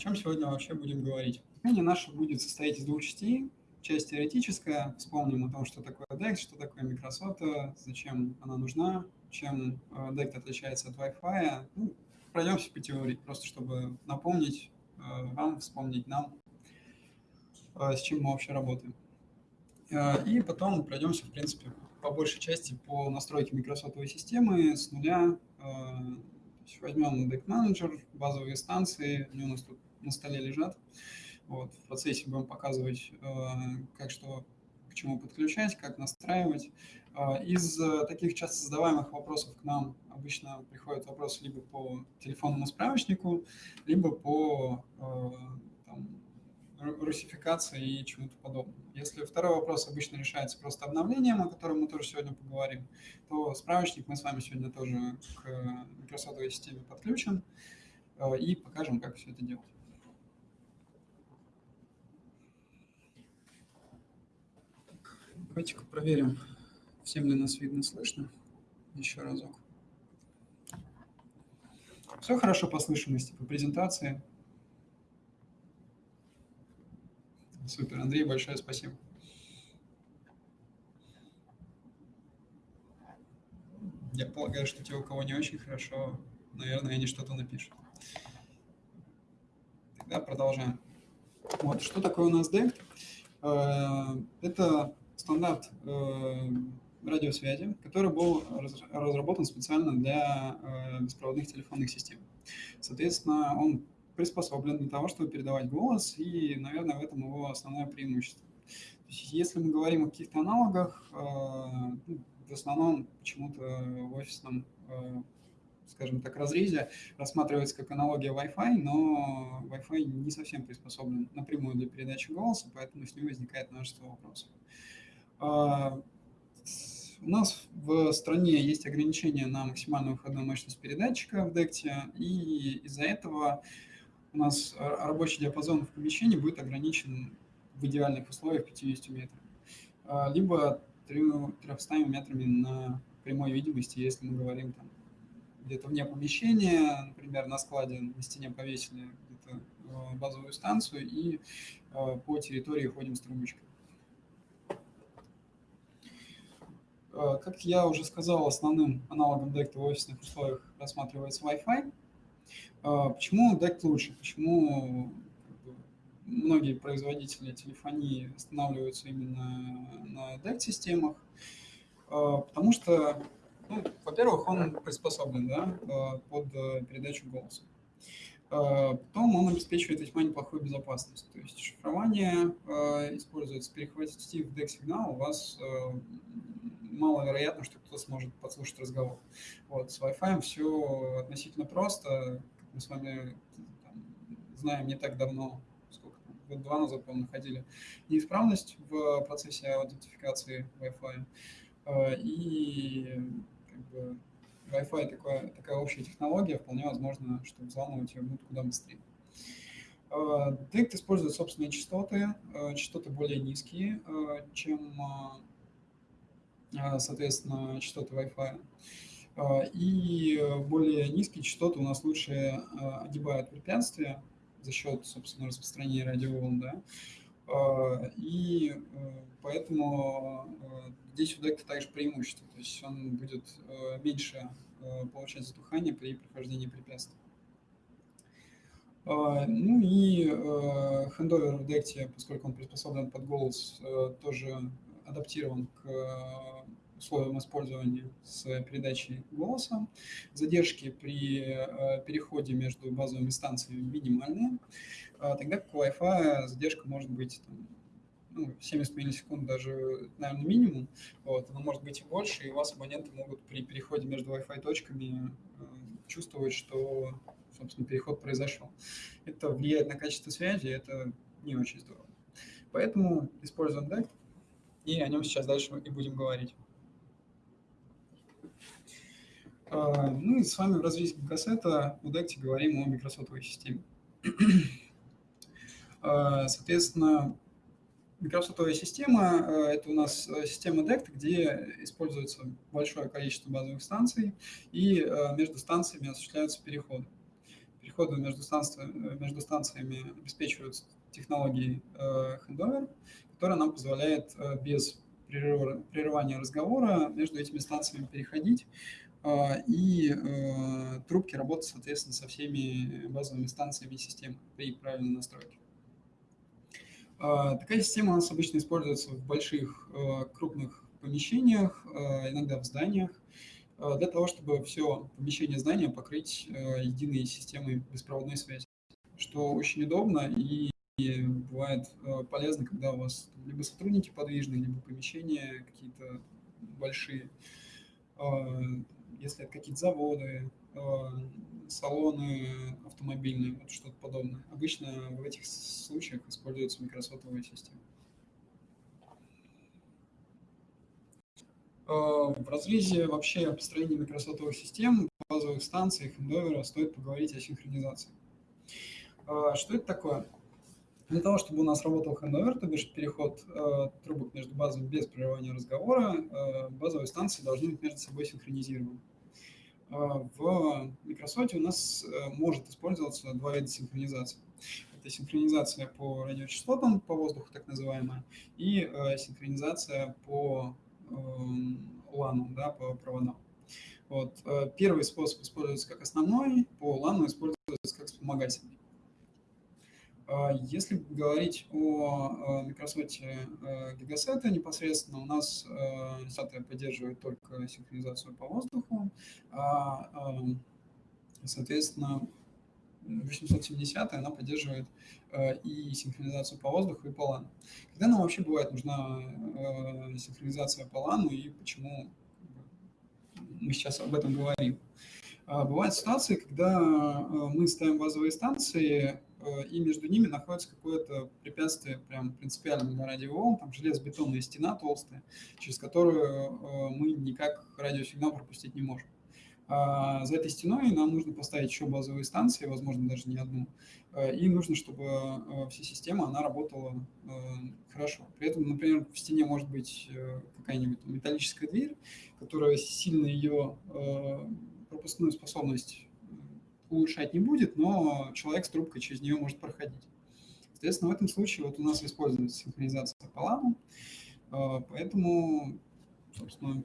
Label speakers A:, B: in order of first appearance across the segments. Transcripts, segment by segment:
A: чем сегодня вообще будем говорить? Выступление наше будет состоять из двух частей. Часть теоретическая, вспомним о том, что такое DECT, что такое Microsoft, зачем она нужна, чем DECT отличается от Wi-Fi. Ну, пройдемся по теории, просто чтобы напомнить вам, вспомнить нам, с чем мы вообще работаем. И потом пройдемся, в принципе, по большей части по настройке микросотовой системы с нуля. Возьмем Deck Manager, базовые станции, они у нас тут на столе лежат. Вот, в процессе будем показывать, как что к чему подключать, как настраивать. Из таких часто задаваемых вопросов к нам обычно приходят вопросы либо по телефонному справочнику, либо по там, русификации и чему-то подобному. Если второй вопрос обычно решается просто обновлением, о котором мы тоже сегодня поговорим, то справочник мы с вами сегодня тоже к Microsoft системе подключим э, и покажем, как все это делать. Давайте-ка проверим, всем ли нас видно, слышно. Еще разок. Все хорошо по слышимости, по презентации. Супер, Андрей, большое спасибо. Я полагаю, что те, у кого не очень хорошо, наверное, они что-то напишут. Тогда продолжаем. Вот, что такое у нас DECT? Э, это стандарт э, радиосвязи, который был разработан специально для э, беспроводных телефонных систем. Соответственно, он приспособлен для того, чтобы передавать голос, и, наверное, в этом его основное преимущество. Есть, если мы говорим о каких-то аналогах, э, ну, в основном почему-то в офисном, скажем так, разрезе рассматривается как аналогия Wi-Fi, но Wi-Fi не совсем приспособлен напрямую для передачи голоса, поэтому с ним возникает множество вопросов. Э, у нас в стране есть ограничения на максимальную выходную мощность передатчика в DECT, и из-за этого у нас рабочий диапазон в помещении будет ограничен в идеальных условиях 50 метрами, а, либо 300 метрами на прямой видимости, если мы говорим там где-то вне помещения, например, на складе на стене повесили а, базовую станцию и а, по территории ходим с трубочкой. Как я уже сказал, основным аналогом DECT в офисных условиях рассматривается Wi-Fi. А, почему DECT лучше? Почему многие производители телефонии останавливаются именно на DECT-системах? Потому что, ну, во-первых, он приспособлен да, под передачу голоса. Потом он обеспечивает весьма неплохую безопасность. То есть шифрование используется, перехватить в DEC-сигнал, у вас маловероятно, что кто-то сможет подслушать разговор. Вот, с Wi-Fi все относительно просто мы с вами там, знаем не так давно, сколько там, год два назад, по находили неисправность в процессе аутентификации Wi-Fi. Э, и как бы, Wi-Fi такая, такая общая технология, вполне возможно, что взламывать ее будут куда быстрее. Э, использует собственные частоты, э, частоты более низкие, чем, соответственно, частоты Wi-Fi. А, и более низкие частоты у нас лучше а, огибают препятствия за счет, собственно, распространения радиоволн, да, а, и э, поэтому э, здесь у декта также преимущество, то есть он будет э, меньше получать затухание при прохождении препятствий. Ну и хендовер в декте, поскольку он приспособлен под голос, тоже адаптирован к условиям использования с передачей голоса. Задержки при э, переходе между базовыми станциями минимальные, а тогда как у Wi-Fi задержка может быть там, ну, 70 миллисекунд даже, наверное, минимум, вот, но может быть и больше, и у вас абоненты могут при переходе между Wi-Fi точками э, чувствовать, что, собственно, переход произошел. Это влияет на качество связи, это не очень здорово. Поэтому используем DECT, и о нем сейчас дальше и будем говорить. А, ну и с вами в развитии кассета в DECT говорим о микросотовой системе. А, соответственно, микросотовая система а, – это у нас система DECT, где используется большое количество базовых станций, и между станциями осуществляются переходы. переходы между, станци... между станциями обеспечиваются технологией handover, которая нам позволяет без прерывания разговора между этими станциями переходить, и трубки работают, соответственно, со всеми базовыми станциями системы при правильной настройке. Такая система у нас обычно используется в больших крупных помещениях, иногда в зданиях, для того, чтобы все помещение здания покрыть единой системой беспроводной связи, что очень удобно и бывает полезно, когда у вас либо сотрудники подвижные, либо помещения какие-то большие, если это какие-то заводы, салоны автомобильные, вот что-то подобное. Обычно в этих случаях используется микросотовая система. Э, в разрезе вообще построения микросотовых систем, базовых станций, хендовера стоит поговорить о синхронизации. Э, что это такое? Для того, чтобы у нас работал хендовер, то бишь переход э, трубок между базами без прерывания разговора, базовые станции должны быть между собой синхронизированы. В Microsoft у нас может использоваться два вида синхронизации. Это синхронизация по радиочастотам, по воздуху так называемая, и синхронизация по LAN, эм, да, по проводам. Вот. Э, первый способ используется как основной, по LAN используется как вспомогательный. Э, если говорить о Microsoft Gigaset непосредственно, у нас SATA поддерживает только синхронизацию по воздуху, а, эм, соответственно, 870 она поддерживает э, и синхронизацию по воздуху, и по LAN. Когда нам вообще бывает нужна э, синхронизация по LAN, и почему мы сейчас об этом говорим? А, бывают ситуации, когда э, мы ставим базовые станции, и между ними находится какое-то препятствие, прям принципиально для радиоволн, там железобетонная стена толстая, через которую мы никак радиосигнал пропустить не можем. А, за этой стеной нам нужно поставить еще базовые станции, возможно, даже не одну. А, и нужно, чтобы вся система она работала хорошо. При этом, например, в стене может быть э, какая-нибудь металлическая дверь, которая сильно ее пропускную способность улучшать не будет, но человек с трубкой через нее может проходить. Соответственно, в этом случае вот у нас используется синхронизация по LAN, поэтому, собственно,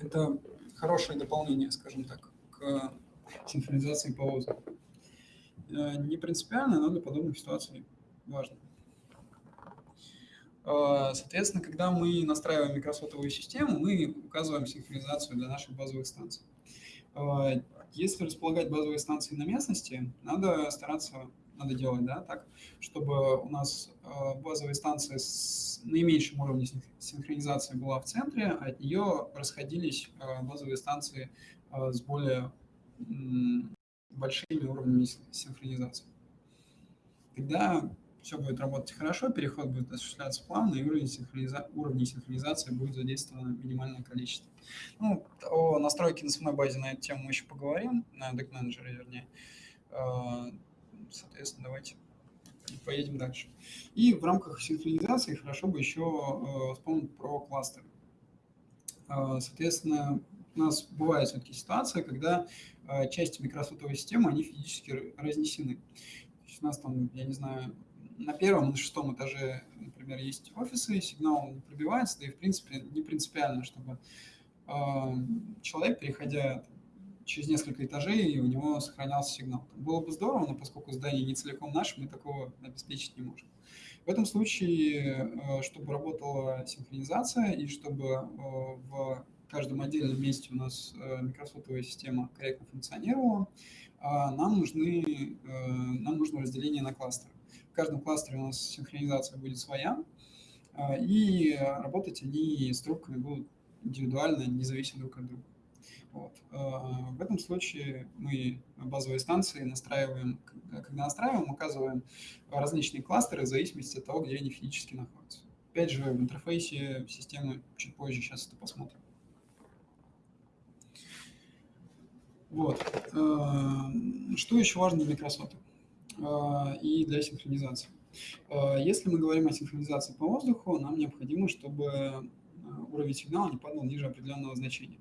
A: это хорошее дополнение, скажем так, к синхронизации по воздуху. Э, не принципиально, но для подобных ситуаций важно. Э, соответственно, когда мы настраиваем микросотовую систему, мы указываем синхронизацию для наших базовых станций. Если располагать базовые станции на местности, надо стараться надо делать, да, так, чтобы у нас э, базовая станция с наименьшим уровнем синхронизации была в центре, а от нее расходились э, базовые станции э, с более большими уровнями синхронизации. Тогда все будет работать хорошо, переход будет осуществляться плавно, и уровень синхрониза... уровней синхронизации будет задействовано минимальное количество. Ну, о настройке на самой базе на эту тему мы еще поговорим, на Deck Manager, вернее. Соответственно, давайте поедем дальше. И в рамках синхронизации хорошо бы еще э, вспомнить про кластеры. Э, соответственно, у нас бывает все-таки ситуация, когда части микросотовой системы, они физически разнесены. То есть у нас там, я не знаю, на первом, на шестом этаже, например, есть офисы, сигнал не пробивается, да и, в принципе, не принципиально, чтобы человек, переходя через несколько этажей и у него сохранялся сигнал. Было бы здорово, но поскольку здание не целиком наше, мы такого обеспечить не можем. В этом случае, э, чтобы работала синхронизация и чтобы э, в каждом отдельном месте у нас э, микросотовая система корректно функционировала, нам, нужны, нам нужно разделение на кластеры. В каждом кластере у нас синхронизация будет своя, и работать они с трубками будут индивидуально, независимо друг от друга. Вот. Э, в этом случае мы базовые станции настраиваем, когда настраиваем, указываем различные кластеры в зависимости от того, где они физически находятся. Опять же, в интерфейсе системы чуть позже сейчас это посмотрим. Вот. Э, что еще важно для э, и для синхронизации? Если мы говорим о синхронизации по воздуху, нам необходимо, чтобы уровень сигнала не падал ниже определенного значения.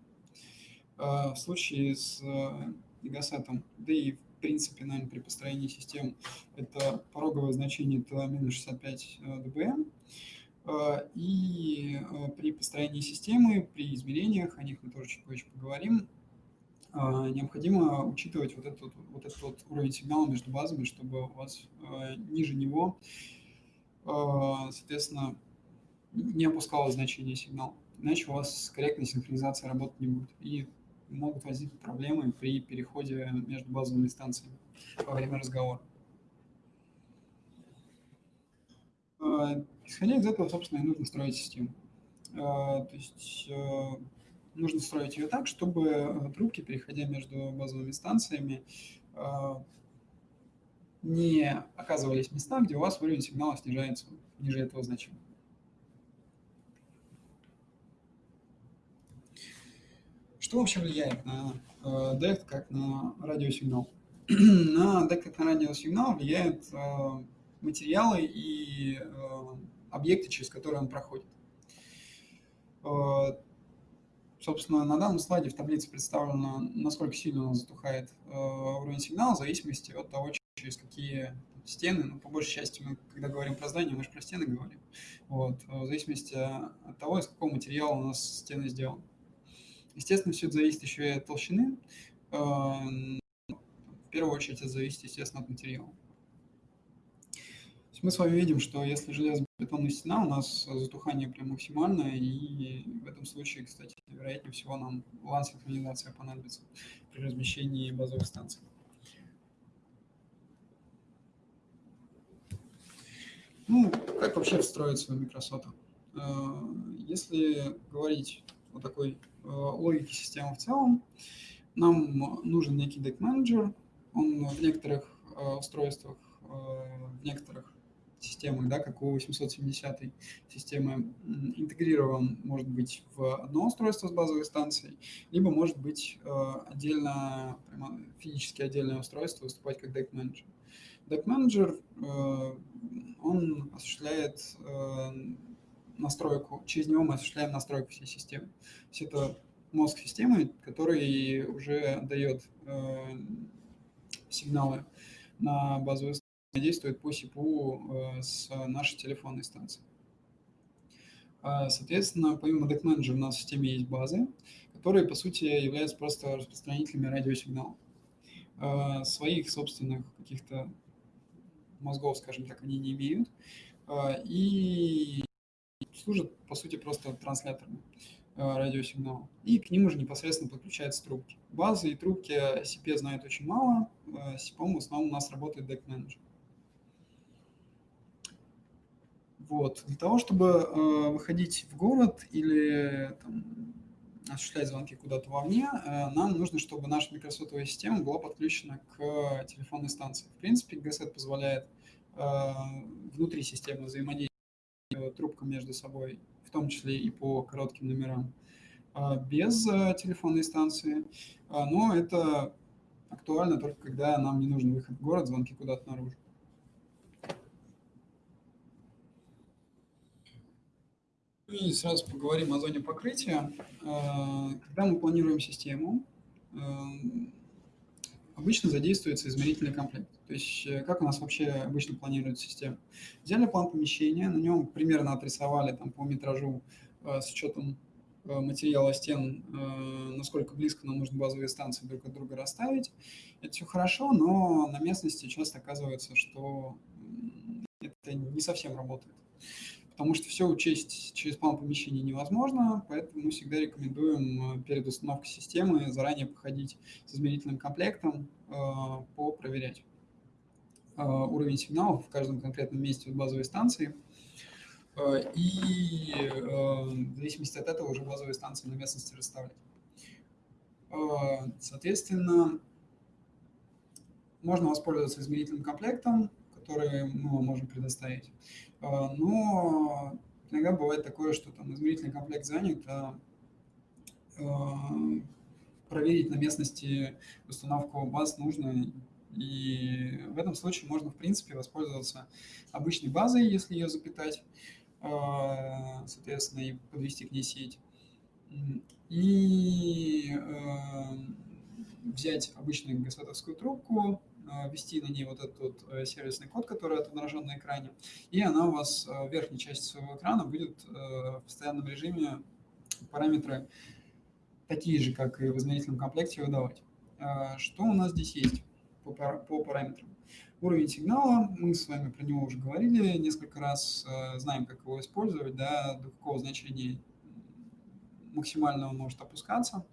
A: А, в случае с Гигасетом, да и в принципе, наверное, при построении систем, это пороговое значение это минус 65 dBm. И при построении системы, при измерениях, о них мы тоже чуть позже поговорим, необходимо учитывать вот этот, вот этот вот уровень сигнала между базами, чтобы у вас ниже него, соответственно, не опускалось значение сигнала. Иначе у вас корректной синхронизации работать не будет. И могут возникнуть проблемы при переходе между базовыми станциями во время разговора. А, исходя из этого, собственно, и нужно строить систему. А, то есть нужно строить ее так, чтобы э, трубки, переходя между базовыми станциями, а, не оказывались в где у вас уровень сигнала снижается ниже этого значения. Что вообще влияет на э, DECT как на радиосигнал? на DECT как на радиосигнал влияют э, материалы и э, объекты, через которые он проходит. Э, собственно, на данном слайде в таблице представлено, насколько сильно он затухает э, уровень сигнала в зависимости от того, через какие стены, ну, по большей части мы, когда говорим про здание, мы же про стены говорим, вот, э, в зависимости от того, из какого материала у нас стены сделаны. Естественно, все это зависит еще и от толщины. Эм, в первую очередь это зависит, естественно, от материала. Мы с вами видим, что если железобетонная стена, у нас затухание прям максимальное, и в этом случае, кстати, вероятнее всего нам лан-синхронизация понадобится при размещении базовых станций. Ну, как вообще встроиться в Microsoft? Э, если говорить о такой Э, логики системы в целом, нам нужен некий deck менеджер Он в некоторых э, устройствах, в некоторых системах, да, как у 870 системы, интегрирован, может быть, в одно устройство с базовой станцией, либо может быть отдельно, прямо физически отдельное устройство выступать как deck менеджер deck менеджер он осуществляет настройку, через него мы осуществляем настройку всей системы. То есть это мозг системы, который уже дает э, сигналы на базовую действует по СИПУ э, с нашей телефонной станции. А, соответственно, помимо Manager у нас в системе есть базы, которые, по сути, являются просто распространителями радиосигналов. Э, своих собственных каких-то мозгов, скажем так, они не имеют. Э, и служат, по сути, просто трансляторами радиосигнала. И к ним уже непосредственно подключаются трубки. Базы и трубки CP знают очень мало. SIP в основном у нас работает Deck Manager. Вот. Для того, чтобы э, выходить в город или там, осуществлять звонки куда-то вовне, э, нам нужно, чтобы наша микросотовая система была подключена к телефонной станции. В принципе, GSET позволяет э, внутри системы взаимодействовать трубкам между собой, в том числе и по коротким номерам, а, без а, телефонной станции. А, но это актуально только когда нам не нужен выход в город, звонки куда-то наружу. И сразу поговорим о зоне покрытия. Когда мы планируем систему, обычно задействуется измерительный комплект. То есть э, как у нас вообще обычно планируется система? Взяли план помещения, на нем примерно отрисовали там, по метражу э, с учетом э, материала стен, насколько близко нам нужно базовые станции друг от друга расставить. Это все хорошо, но на местности часто оказывается, что это не совсем работает потому что все учесть через план помещения невозможно, поэтому мы всегда рекомендуем э, перед установкой системы заранее походить с измерительным комплектом, э, попроверять э, уровень сигналов в каждом конкретном месте базовой станции, и в зависимости от этого уже базовые станции на местности расставлять. Соответственно, можно воспользоваться измерительным комплектом, который мы вам можем предоставить. А, но иногда бывает такое, что там измерительный комплект занят, а, а проверить на местности установку баз нужно, и в этом случае можно, в принципе, воспользоваться обычной базой, если ее запитать, а, соответственно, и подвести к ней сеть. И взять обычную гасатовскую трубку, ввести на ней вот этот вот сервисный код, который отображен на экране, и она у вас в верхней части своего экрана будет в постоянном режиме параметры такие же, как и в измерительном комплекте выдавать. Что у нас здесь есть по, по параметрам? Уровень сигнала, мы с вами про него уже говорили несколько раз, знаем, как его использовать, да, до какого значения максимально он может опускаться.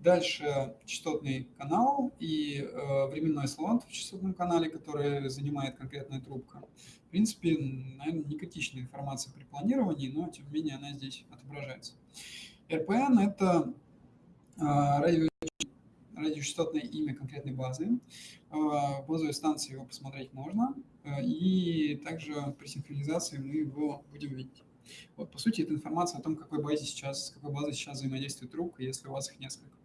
A: Дальше частотный канал и э, временной слот в частотном канале, который занимает конкретная трубка. В принципе, наверное, не критичная информация при планировании, но тем не менее она здесь отображается. RPN – это э, радио, радиочастотное имя конкретной базы. Э, в базовой станции его посмотреть можно, и также при синхронизации мы его будем видеть. Вот, по сути, это информация о том, какой базе сейчас, с какой базой сейчас взаимодействует трубка, если у вас их несколько.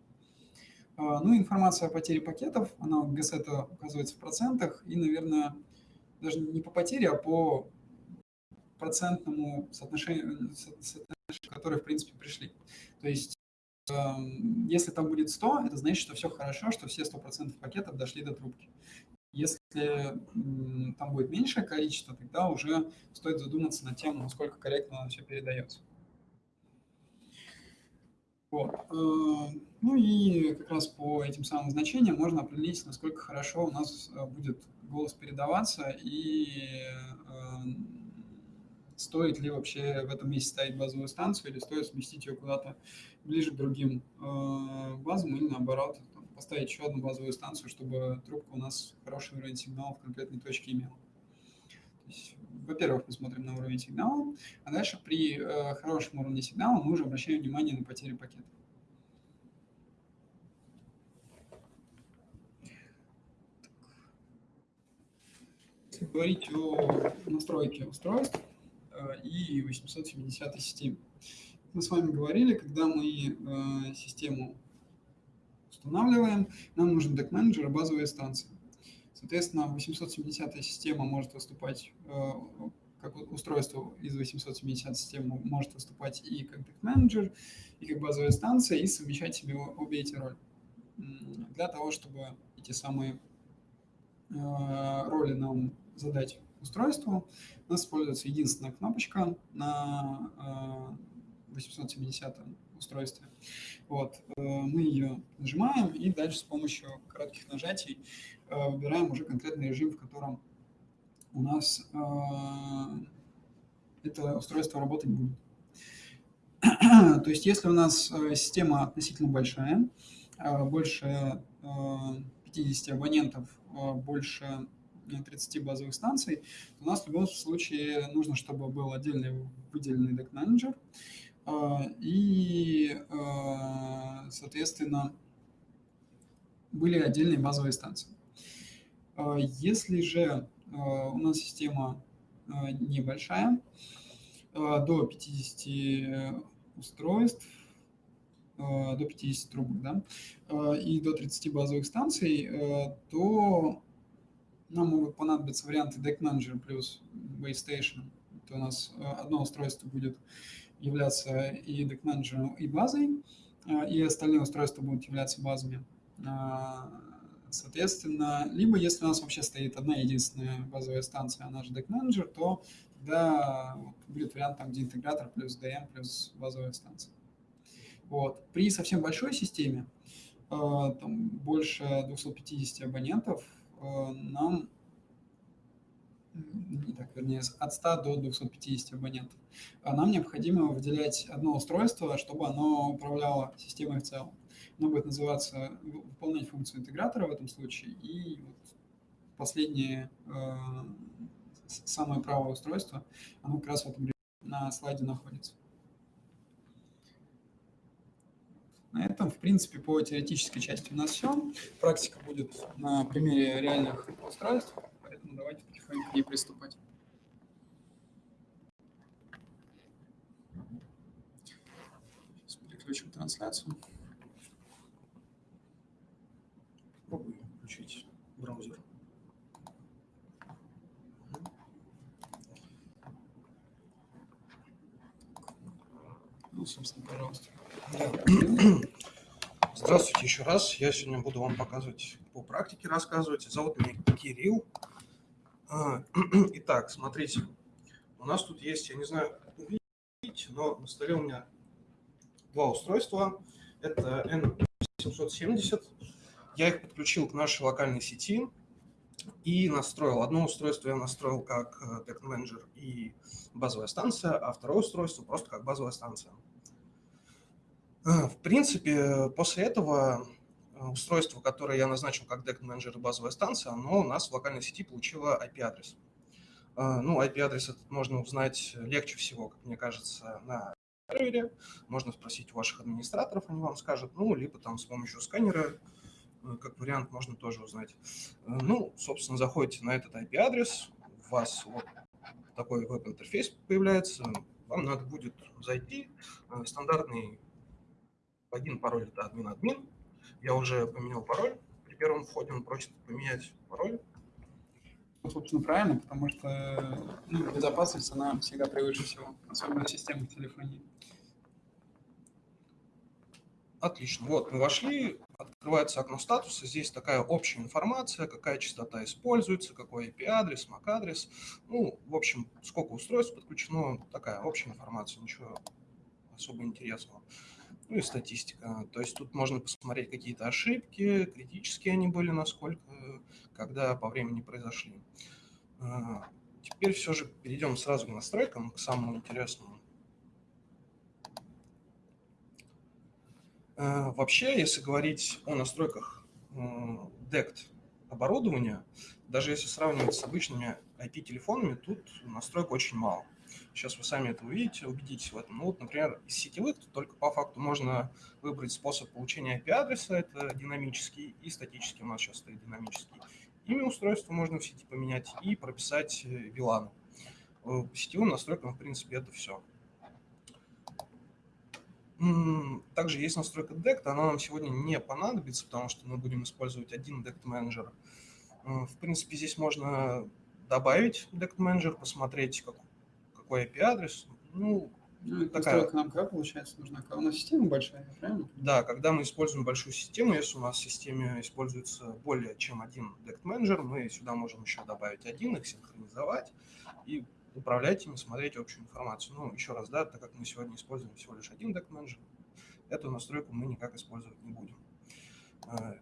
A: А, ну, информация о потере пакетов, она в это указывается в процентах, и, наверное, даже не по потере, а по процентному соотношению, соотношению которые, в принципе, пришли. То есть, эм, если там будет 100, это значит, что все хорошо, что все 100% пакетов дошли до трубки. Если там будет меньшее количество, тогда уже стоит задуматься над тем, насколько корректно все передается. Вот. Э, ну и как раз по этим самым значениям можно определить, насколько хорошо у нас э, будет голос передаваться и э, стоит ли вообще в этом месте ставить базовую станцию или стоит сместить ее куда-то ближе к другим базам или наоборот поставить еще одну базовую станцию, чтобы трубка у нас хороший уровень сигнала в конкретной точке имела. Во-первых, мы смотрим на уровень сигнала, а дальше при э, хорошем уровне сигнала мы уже обращаем внимание на потери пакета. Если говорить о настройке устройств э, и 870 системе. Мы с вами говорили, когда мы э, систему устанавливаем, нам нужен deck-менеджер и базовые станции. Соответственно, 870 система может выступать э, как устройство из 870 системы может выступать и как менеджер, и как базовая станция, и совмещать себе обе эти роли. Для того, чтобы эти самые э, роли нам задать устройству, у нас используется единственная кнопочка на 870 э, устройстве. Вот. Мы ее нажимаем, и дальше с помощью коротких нажатий выбираем уже конкретный режим, в котором у нас э, это устройство работать будет. То есть если у нас э, система относительно большая, больше 50 абонентов, больше 30 базовых станций, у нас в любом случае нужно, чтобы был отдельный выделенный deck менеджер и, соответственно, были отдельные базовые станции. А, если же а, у нас система а, небольшая, до 50 устройств, до 50 трубок, да, и до 30 базовых станций, то нам могут понадобиться варианты Deck Manager плюс Base Station. Это у нас одно устройство будет являться и Deck Manager, и базой, и остальные устройства будут являться базами. Соответственно, либо если у нас вообще стоит одна единственная базовая станция, она же Deck Manager, то тогда вот, будет вариант там, где интегратор плюс DM плюс базовая станция. Вот. При совсем большой системе, э, там больше 250 абонентов, э, нам не так, вернее, от 100 до 250 абонентов. А нам необходимо выделять одно устройство, чтобы оно управляло системой в целом оно будет называться, выполнять функцию интегратора в этом случае, и вот последнее, э, самое правое устройство, оно как раз в этом на слайде находится. На этом, в принципе, по теоретической части у нас все. Практика будет на примере реальных устройств, поэтому давайте потихоньку к ней приступать. Сейчас переключим трансляцию.
B: Включить браузер.
A: Ну, собственно, пожалуйста.
B: Здравствуйте. Здравствуйте еще раз. Я сегодня буду вам показывать по практике рассказывать. Зовут меня Кирилл. А, итак, смотрите, у нас тут есть, я не знаю, видите, но на столе у меня два устройства. Это N770. Я их подключил к нашей локальной сети и настроил. Одно устройство я настроил как Tech э, Manager и базовая станция, а второе устройство просто как базовая станция. А, в принципе, после этого э, устройство, которое я назначил как Deck Manager и базовая станция, оно у нас в локальной сети получило IP-адрес. Ну, IP-адрес этот можно узнать легче всего, как мне кажется, на сервере. Можно спросить у ваших администраторов, они вам скажут. Ну, либо там с помощью сканера, э, как вариант, можно тоже узнать. Э, ну, собственно, заходите на этот IP-адрес, у вас вот такой веб-интерфейс появляется, вам надо будет зайти, стандартный один пароль – это админ-админ. Я уже поменял пароль. При первом входе он просит поменять пароль.
A: Ну, собственно, правильно, потому что ну, безопасность, она всегда превыше всего, особенно в системах телефонии.
B: Отлично. Вот, мы вошли, открывается окно статуса, здесь такая общая информация, какая частота используется, какой IP-адрес, MAC-адрес. Ну, в общем, сколько устройств подключено, такая общая информация, ничего особо интересного ну и статистика. То есть тут можно посмотреть какие-то ошибки, критические они были, насколько, когда по времени произошли. А, теперь все же перейдем сразу к настройкам, к самому интересному. А, вообще, если говорить о настройках DECT оборудования, даже если сравнивать с обычными IP-телефонами, тут настроек очень мало. Сейчас вы сами это увидите, убедитесь в этом. Ну вот, например, из сетевых только по факту можно выбрать способ получения IP-адреса, это динамический, и статический у нас сейчас стоит динамический. Имя устройства можно в сети поменять и прописать VLAN. Э, по сетевым настройкам, в принципе, это все. Также есть настройка DECT, она нам сегодня не понадобится, потому что мы будем использовать один DECT менеджер. В принципе, здесь можно добавить DECT менеджер, посмотреть, как, какой IP-адрес. Ну,
A: ну такая... нам как получается нужна? У нас система большая, правильно?
B: Да, когда мы используем большую систему, если у нас в системе используется более чем один DECT менеджер, мы сюда можем еще добавить один, их синхронизовать и управлять ими, смотреть общую информацию. Ну, еще раз, да, так как мы сегодня используем всего лишь один DECT менеджер, эту настройку мы никак использовать не будем. Э,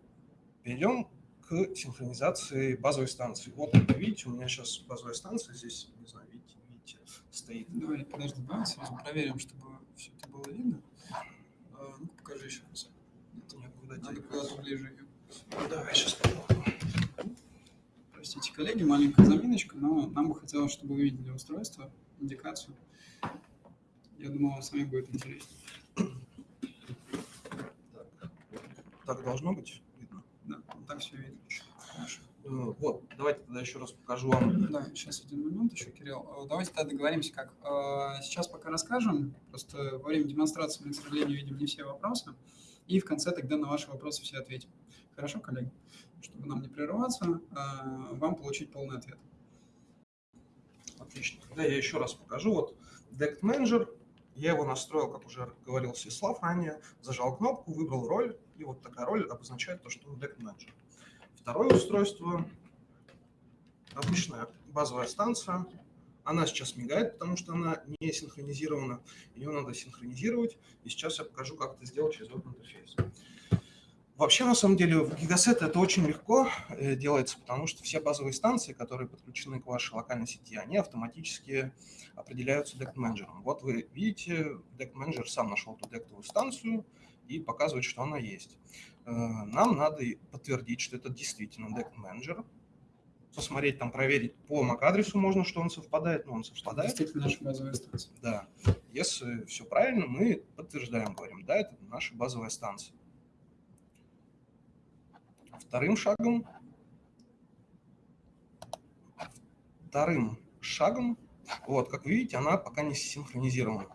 B: перейдем к синхронизации базовой станции. Вот, видите, у меня сейчас базовая станция здесь, не знаю, видите, стоит.
A: Давай, подожди, давай сразу проверим, чтобы все это было видно. А, ну покажи еще раз.
B: Нет, нет, куда
A: Надо куда-то ближе.
B: Ну, давай, сейчас попробуем.
A: Простите, коллеги, маленькая заминочка, но нам бы хотелось, чтобы вы видели устройство, индикацию. Я думаю, вам самим будет интересно.
B: Так, так должно быть видно?
A: Да, так все видно.
B: Хорошо. Э, вот, давайте тогда еще раз покажу вам.
A: Да, сейчас один момент еще, Кирилл. Э, давайте тогда договоримся как. Э, сейчас пока расскажем, просто во время демонстрации мы, к сожалению, видим не все вопросы, и в конце тогда на ваши вопросы все ответим. Хорошо, коллеги? Чтобы нам не прерываться, вам получить полный ответ.
B: Отлично. Тогда я еще раз покажу. Вот Deck Manager, я его настроил, как уже говорил Сеслав ранее, зажал кнопку, выбрал роль, и вот такая роль обозначает то, что он Deck Manager. Второе устройство, обычная базовая станция. Она сейчас мигает, потому что она не синхронизирована. Ее надо синхронизировать. И сейчас я покажу, как это сделать через веб-интерфейс. Вообще, на самом деле, в Gigaset это очень легко э, делается, потому что все базовые станции, которые подключены к вашей локальной сети, они автоматически определяются дект менеджером. Вот вы видите, дект менеджер сам нашел ту дектовую станцию и показывает, что она есть. Э, нам надо подтвердить, что это действительно Manager, посмотреть, там, проверить по MAC-адресу можно, что он совпадает, но он совпадает.
A: Действительно наша базовая станция.
B: Да. Если все правильно, мы подтверждаем, говорим, да, это наша базовая станция. Вторым шагом, вторым шагом, вот, как вы видите, она пока не синхронизирована.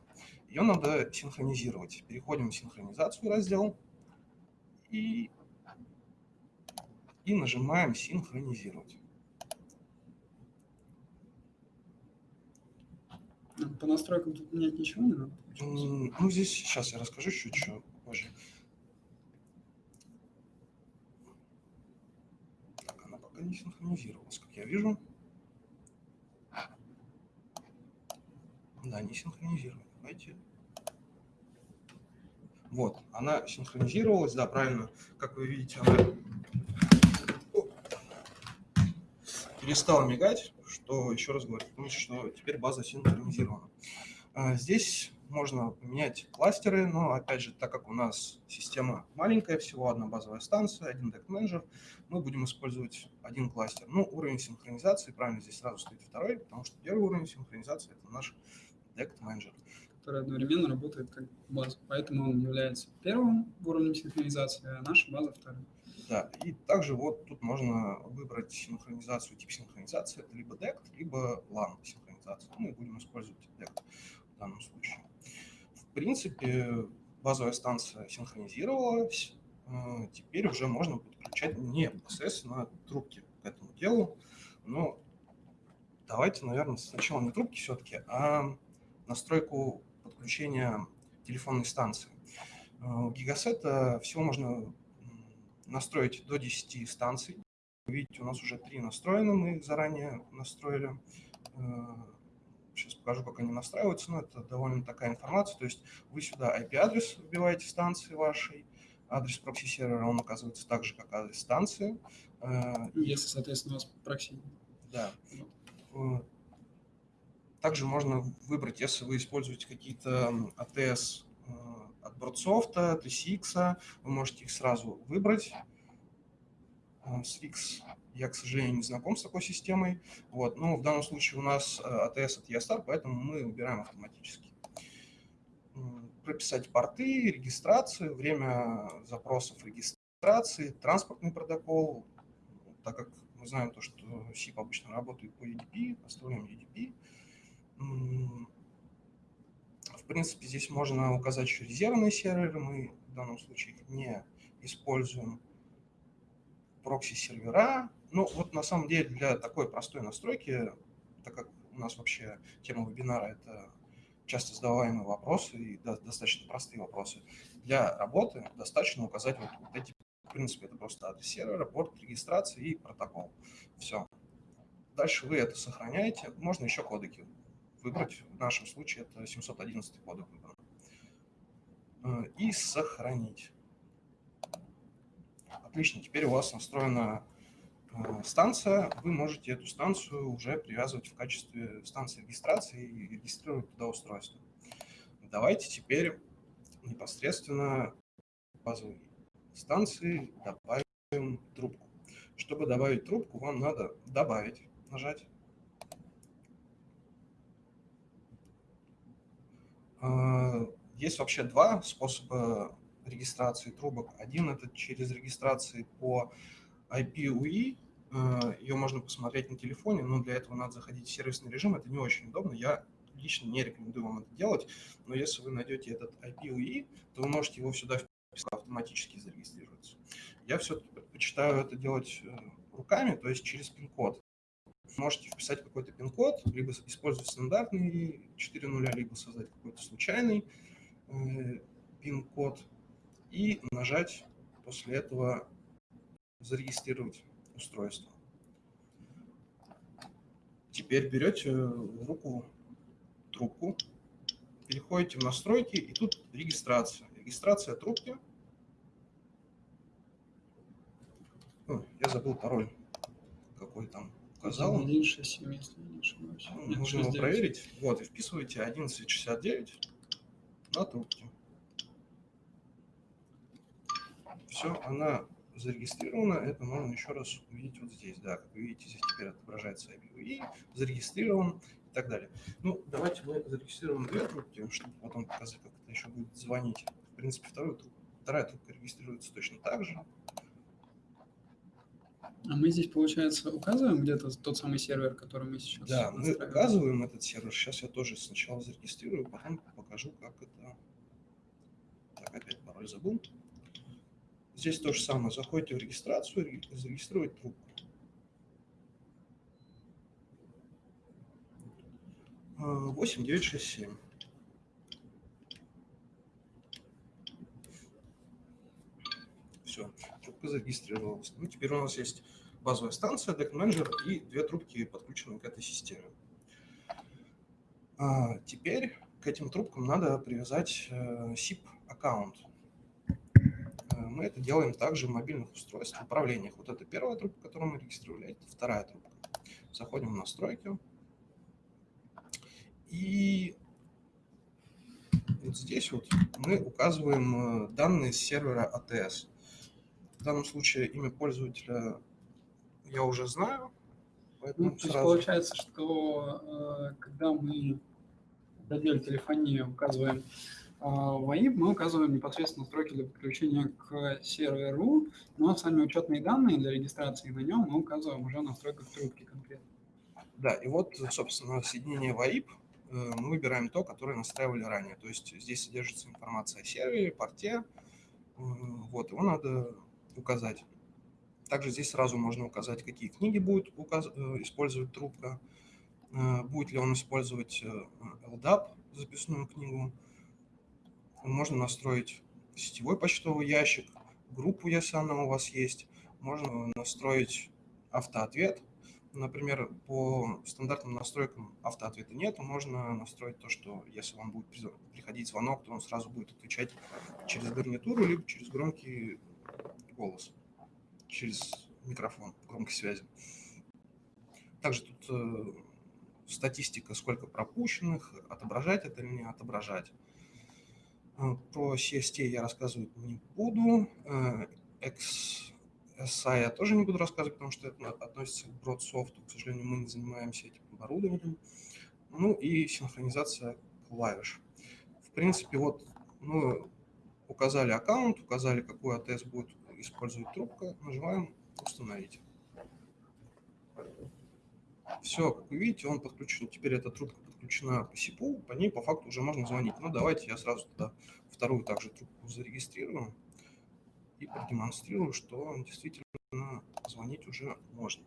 B: Ее надо синхронизировать. Переходим в синхронизацию раздел и, и нажимаем «Синхронизировать».
A: По настройкам тут менять ничего не надо?
B: Ну, здесь сейчас я расскажу чуть-чуть позже. Пока не синхронизировалась, как я вижу. Да, не синхронизирована. Давайте. Вот, она синхронизировалась, да, правильно. Как вы видите, она перестала мигать, что еще раз говорит, что теперь база синхронизирована. А, здесь можно поменять кластеры, но опять же, так как у нас система маленькая, всего одна базовая станция, один deck менеджер, мы будем использовать один кластер. Ну, уровень синхронизации, правильно, здесь сразу стоит второй, потому что первый уровень синхронизации – это наш deck менеджер.
A: Который одновременно работает как база, поэтому он является первым уровнем синхронизации, а наша база вторым.
B: Да, и также вот тут можно выбрать синхронизацию, тип синхронизации, это либо DECT, либо LAN синхронизация. Мы будем использовать DECT в данном случае принципе, базовая станция синхронизировалась, э, теперь уже можно подключать непосредственно трубки к этому делу. Но давайте, наверное, сначала не трубки все-таки, а настройку подключения телефонной станции. Э, у Гигасета всего можно настроить до 10 станций. Видите, у нас уже три настроены, мы заранее настроили э, Сейчас покажу, как они настраиваются, но это довольно такая информация. То есть вы сюда IP-адрес вбиваете станции вашей, адрес прокси-сервера, он оказывается так же, как адрес станции.
A: Э, Если, соответственно, у вас прокси.
B: Да. Э, также можно выбрать, если вы используете какие-то ATS э, от Broadsoft, TCX, вы можете их сразу выбрать. Swix я, к сожалению, не знаком с такой системой. Вот. Но в данном случае у нас ATS от ESTAR, поэтому мы выбираем автоматически. Прописать порты, регистрацию, время запросов регистрации, транспортный протокол. Так как мы знаем то, что SIP обычно работает по UDP, оставляем UDP. В принципе, здесь можно указать еще резервные серверы. Мы в данном случае не используем прокси-сервера. Ну, вот на самом деле для такой простой настройки, так как у нас вообще тема вебинара – это часто задаваемые вопросы и достаточно простые вопросы, для работы достаточно указать вот, вот эти, в принципе, это просто адрес сервера, порт регистрации и протокол. Все. Дальше вы это сохраняете. Можно еще кодеки выбрать. В нашем случае это 711 кодек выбран. Э, и сохранить. Отлично, теперь у вас настроена станция, вы можете эту станцию уже привязывать в качестве станции регистрации и регистрировать туда устройство. Давайте теперь непосредственно базовой станции добавим трубку. Чтобы добавить трубку, вам надо добавить, нажать. Э, есть вообще два способа регистрации трубок. Один – это через регистрации по IPUE. Э, Ее можно посмотреть на телефоне, но для этого надо заходить в сервисный режим. Это не очень удобно. Я лично не рекомендую вам это делать, но если вы найдете этот IPUE, то вы можете его сюда вписать, автоматически зарегистрироваться. Я все-таки предпочитаю это делать э, руками, то есть через пин-код. Можете вписать какой-то пин-код, либо использовать стандартный 4 нуля, либо создать какой-то случайный э, пин-код и нажать после этого «Зарегистрировать устройство». Теперь берете в руку трубку, переходите в настройки, и тут регистрация. Регистрация трубки. О, я забыл пароль, какой там указал.
A: 167, если не ошибаюсь.
B: Нужно его проверить. Вот, и вписываете 1169 на трубке. Все, она зарегистрирована. Это можно еще раз увидеть вот здесь. Да, как вы видите, здесь теперь отображается IPV, зарегистрирован и так далее. Ну, давайте мы зарегистрируем две трубки, чтобы потом показать, как это еще будет звонить. В принципе, вторую трубку, вторая трубка регистрируется точно так же.
A: А мы здесь, получается, указываем где-то тот самый сервер, который мы сейчас
B: Да, мы указываем этот сервер. Сейчас я тоже сначала зарегистрирую, потом покажу, как это... Так, опять пароль забыл. Здесь то же самое. Заходите в регистрацию, зарегистрировать трубку. Восемь, девять, шесть, семь. Все, трубка зарегистрировалась. Ну, теперь у нас есть базовая станция, Manager и две трубки, подключенные к этой системе. А, теперь к этим трубкам надо привязать SIP-аккаунт. Э, мы это делаем также в мобильных устройствах, управлениях. Вот это первая трубка, которую мы регистрировали, это вторая трубка. Заходим в настройки. И вот здесь вот мы указываем э, данные с сервера ATS. В данном случае имя пользователя я уже знаю.
A: Ну, то сразу... есть получается, что э, когда мы в разделе телефонии указываем VoIP, мы указываем непосредственно строки для подключения к серверу, но сами учетные данные для регистрации на нем мы указываем уже в настройках трубки конкретно.
B: Да, и вот, собственно, соединение VoIP э, мы выбираем то, которое настраивали ранее. То есть здесь содержится информация о сервере, порте, э, вот, его надо указать. Также здесь сразу можно указать, какие книги будет указ... Э, использовать трубка, будет ли он использовать LDAP, записную книгу, можно настроить сетевой почтовый ящик, группу, если она у вас есть. Можно настроить автоответ. Например, по стандартным настройкам автоответа нет. Можно настроить то, что если вам будет приходить звонок, то он сразу будет отвечать через гарнитуру, либо через громкий голос, через микрофон громкой связи. Также тут э, статистика, сколько пропущенных, отображать это или не отображать. А, про CST я рассказывать не буду. XSI э, я тоже не буду рассказывать, потому что это относится к BroadSoft. К сожалению, мы не занимаемся этим оборудованием. Ну и синхронизация клавиш. В принципе, вот мы указали аккаунт, указали, какой АТС будет использовать трубка, нажимаем «Установить». Все, как вы видите, он подключен. Теперь эта трубка подключена по СИПу, по ней по факту уже можно звонить. Ну, давайте я сразу тогда вторую также трубку зарегистрирую и продемонстрирую, что действительно звонить уже можно.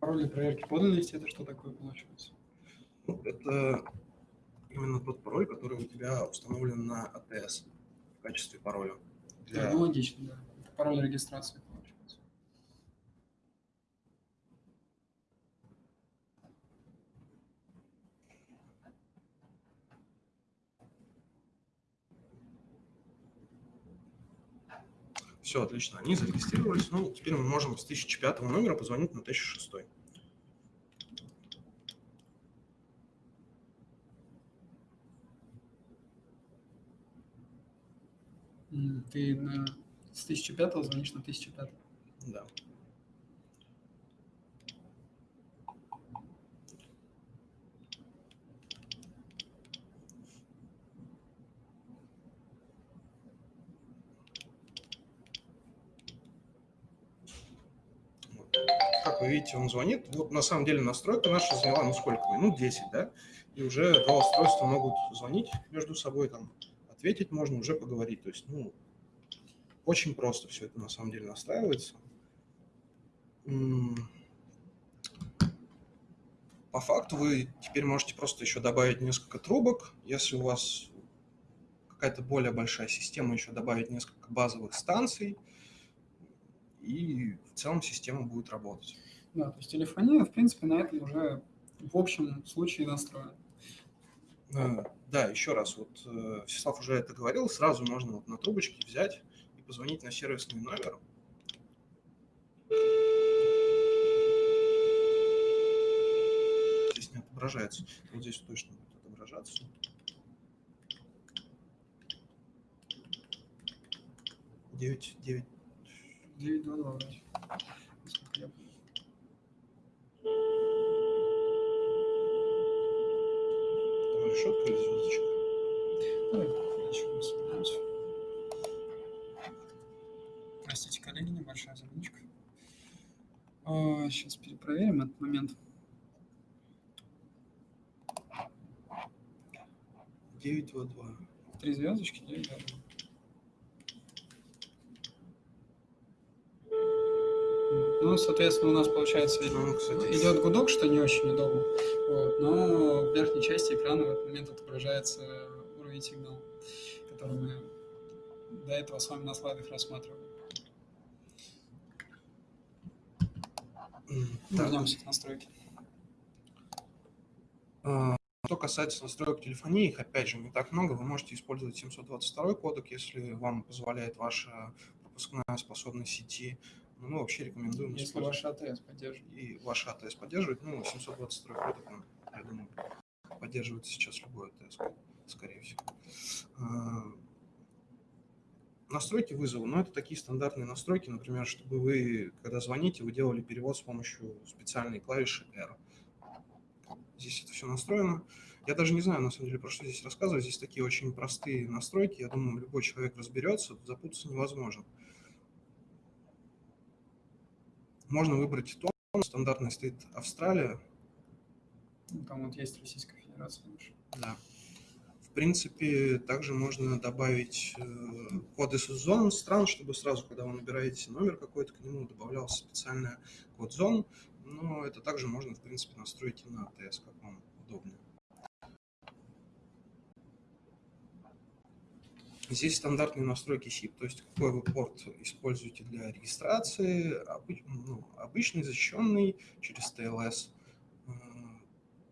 A: Пароль для проверки подлинности – это что такое получается?
B: Ну, это именно тот пароль, который у тебя установлен на АТС в качестве пароля.
A: Для... Да, логично, да. пароль регистрации.
B: Все, отлично, они зарегистрировались. Ну, теперь мы можем с 1005 номера позвонить на 1006.
A: Ты на... с 1005 звонишь на 1005?
B: Да. как вы видите, он звонит. Вот на самом деле настройка наша заняла, ну сколько, минут 10, да? И уже два устройства могут звонить между собой, там, ответить можно, уже поговорить. То есть, ну, очень просто все это на самом деле настраивается. По факту вы теперь можете просто еще добавить несколько трубок. Если у вас какая-то более большая система, еще добавить несколько базовых станций, и в целом система будет работать.
A: Да, то есть телефония, в принципе, на этом уже в общем случае настроена.
B: Да, еще раз, вот э, Всеслав уже это говорил, сразу можно вот на трубочке взять и позвонить на сервисный номер. Здесь не отображается, вот здесь точно будет отображаться. Девять, девять.
A: Девять, два, два.
B: Решетка или звездочка?
A: Давай. Простите, коллеги, небольшая заминочка. А, сейчас перепроверим этот момент.
B: Девять два два.
A: Три звездочки, девять два два. Ну, соответственно, у нас получается ну, кстати, идет гудок, что не очень удобно. Вот. Но в верхней части экрана в этот момент отображается уровень сигнала, который мы до этого с вами на слайдах рассматривали. Вернемся к настройке.
B: А, что касается настроек телефонии, их опять же не так много. Вы можете использовать 722 кодек, если вам позволяет ваша пропускная способность сети. Но мы вообще рекомендуем
A: Если ваш АТС поддерживает.
B: И ваш АТС поддерживает, ну, 722 кодек, он, я думаю, поддерживает сейчас любой АТС, скорее всего. А, настройки вызова, но это такие стандартные настройки, например, чтобы вы, когда звоните, вы делали перевод с помощью специальной клавиши R. Здесь это все настроено. Я даже не знаю, на самом деле, про что здесь рассказывать. Здесь такие очень простые настройки. Я думаю, любой человек разберется, запутаться невозможно. Можно выбрать тон, стандартный стоит Австралия.
A: Ну, там вот есть Российская Федерация.
B: Да принципе, также можно добавить э, коды из зон стран, чтобы сразу, когда вы набираете номер какой-то, к нему добавлялся специальный код зон, но это также можно, в принципе, настроить и на АТС, как вам удобнее. Здесь стандартные настройки SIP, то есть какой вы порт используете для регистрации, ну, обычный, защищенный через TLS,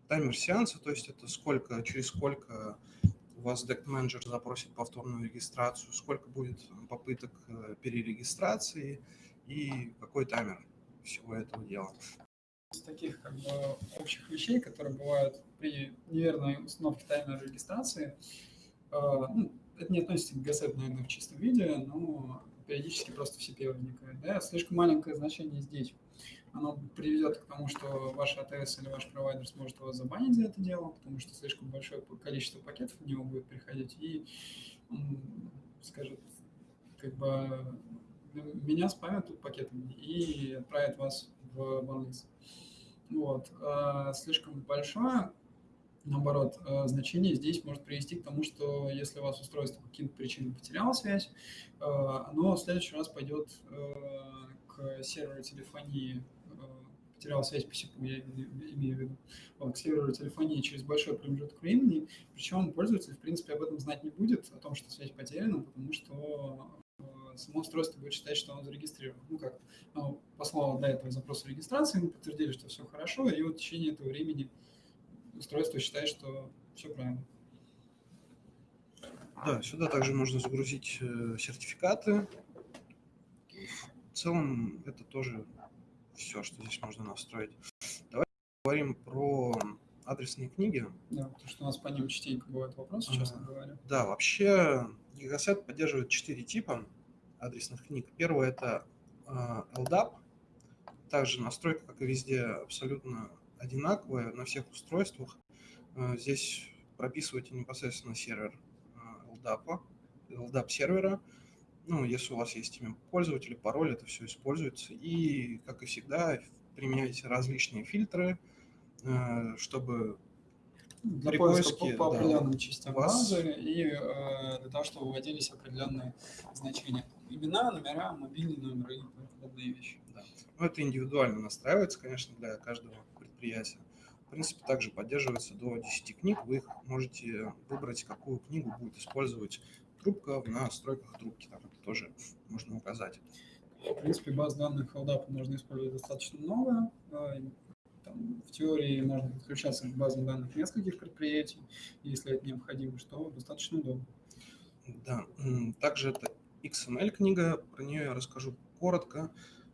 B: таймер сеанса, то есть это сколько, через сколько вас Deck Manager запросит повторную регистрацию, сколько будет попыток э, перерегистрации и какой таймер всего этого дела.
A: Из таких как бы общих вещей, которые бывают при неверной установке таймера регистрации, э, ну, это не относится к GSET, наверное, в чистом виде, но периодически просто в CP возникает. Да? Слишком маленькое значение здесь оно приведет к тому, что ваш АТС или ваш провайдер сможет вас забанить за это дело, потому что слишком большое количество пакетов в него будет приходить, и он скажет, как бы, меня спамят тут пакетами и отправит вас в банлист. Вот. А слишком большое, наоборот, а, значение здесь может привести к тому, что если у вас устройство по каким-то причинам потеряло связь, а, оно в следующий раз пойдет а, к серверу телефонии потерял связь по СИПу, я имею в виду, к серверу телефонии через большой промежуток времени, причем пользователь, в принципе, об этом знать не будет, о том, что связь потеряна, потому что э, само устройство будет считать, что оно зарегистрировано. Ну как, оно послало до этого запрос регистрации, мы подтвердили, что все хорошо, и вот в течение этого времени устройство считает, что все правильно.
B: Да, сюда также можно загрузить э, сертификаты. В целом это тоже все, что здесь можно настроить. Давайте поговорим про адресные книги.
A: Да, потому что у нас по ним частенько бывают вопросы, честно говоря.
B: Да, вообще Gigaset поддерживает четыре типа адресных книг. Первое – это а, LDAP. Также настройка, как и везде, абсолютно одинаковая на всех устройствах. А, здесь прописываете непосредственно сервер LDAP, LDAP сервера ну, если у вас есть имя пользователя, пароль, это все используется. И, как и всегда, применяйте различные фильтры, э, чтобы
A: для при поиска по, по определенным да, частям вас... базы и э, для того, чтобы выводились определенные значения. Имена, номера, мобильный номер и подобные вещи.
B: Да. Ну, это индивидуально настраивается, конечно, для каждого предприятия. В принципе, также поддерживается до 10 книг. Вы их можете выбрать, какую книгу будет использовать трубка в настройках трубки. Там это тоже можно указать.
A: В принципе, баз данных LDAP можно использовать достаточно много. Там, в теории можно подключаться к базам данных нескольких предприятий, если это необходимо, что достаточно удобно.
B: Да, также это XML-книга, про нее я расскажу коротко,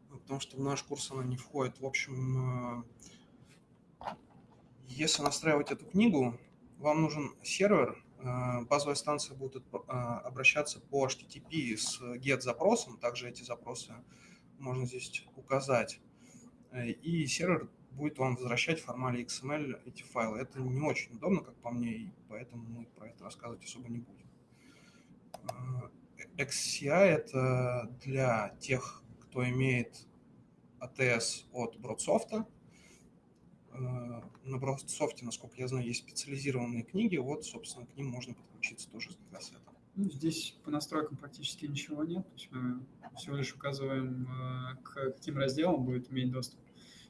B: потому что в наш курс она не входит. В общем, э, если настраивать эту книгу, вам нужен сервер, Э, базовая станция будет а, обращаться по HTTP с GET-запросом, также эти запросы можно здесь указать, э, и сервер будет вам возвращать в формале XML эти файлы. Это не очень удобно, как по мне, и поэтому мы про это рассказывать особо не будем. Э, XCI – это для тех, кто имеет ATS от Broadsoft, Э, на Бродсофте, насколько я знаю, есть специализированные книги, вот, собственно, к ним можно подключиться тоже с гигасетом.
A: Ну, здесь по настройкам практически ничего нет, то есть мы всего лишь указываем, э, к каким разделам будет иметь доступ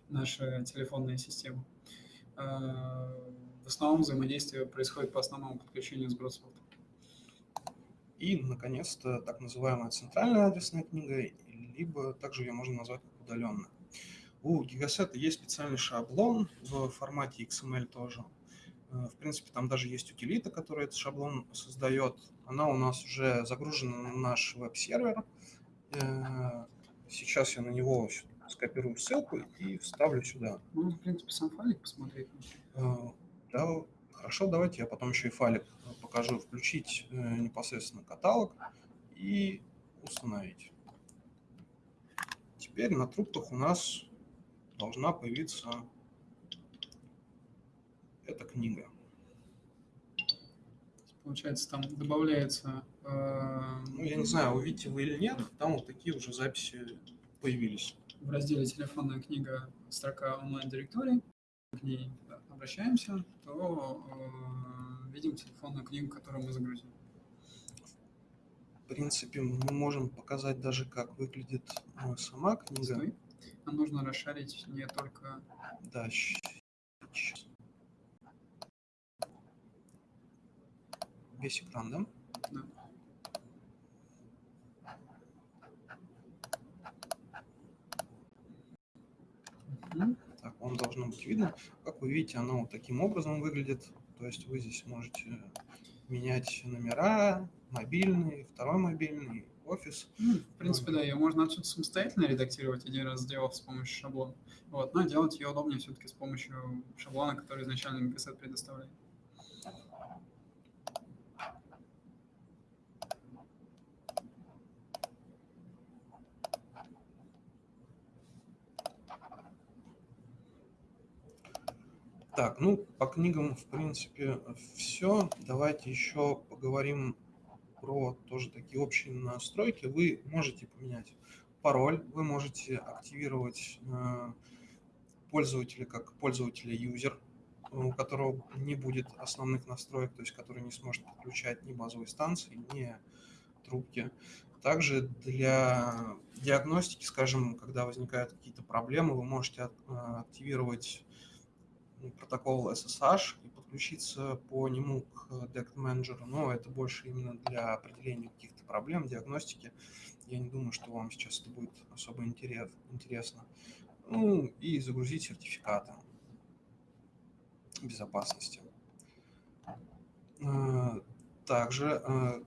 A: наша телефонная система. Э, в основном взаимодействие происходит по основному подключению с Бродсофтом.
B: И, наконец-то, так называемая центральная адресная книга, либо также ее можно назвать как удаленная. У Gigaset есть специальный шаблон в формате XML тоже. Э, в принципе, там даже есть утилита, которая этот шаблон создает. Она у нас уже загружена на наш веб-сервер. Э, сейчас я на него скопирую ссылку и вставлю сюда.
A: Ну, в принципе, сам файлик посмотреть.
B: Э, да, хорошо, давайте я потом еще и файлик покажу. Включить непосредственно каталог и установить. Теперь на трубках у нас должна появиться эта книга.
A: Получается, там добавляется...
B: Э, ну, я не знаю, увидите вы или нет, там вот такие уже записи появились.
A: В разделе «Телефонная книга» строка онлайн-директории. К ней обращаемся, то э, видим телефонную книгу, которую мы загрузим.
B: В принципе, мы можем показать даже, как выглядит э, сама книга. Стой.
A: Нам нужно расшарить не только...
B: Да, сейчас. Весь экран, да? Да. Так, вам должно быть видно. Как вы видите, оно вот таким образом выглядит. То есть вы здесь можете менять номера, мобильный, второй мобильный, офис.
A: Ну, в принципе, да, ее можно отсюда самостоятельно редактировать, один раз сделав с помощью шаблона. Вот, но делать ее удобнее все-таки с помощью шаблона, который изначально Megaset предоставляет.
B: Так, ну, по книгам, в принципе, все. Давайте еще поговорим про тоже такие общие настройки. Вы можете поменять пароль, вы можете активировать э, пользователя как пользователя юзер, у которого не будет основных настроек, то есть который не сможет подключать ни базовые станции, ни трубки. Также для диагностики, скажем, когда возникают какие-то проблемы, вы можете э, активировать протокол SSH и подключиться по нему к Dect Manager, но это больше именно для определения каких-то проблем, диагностики. Я не думаю, что вам сейчас это будет особо интересно. Ну и загрузить сертификаты безопасности. Э, также э,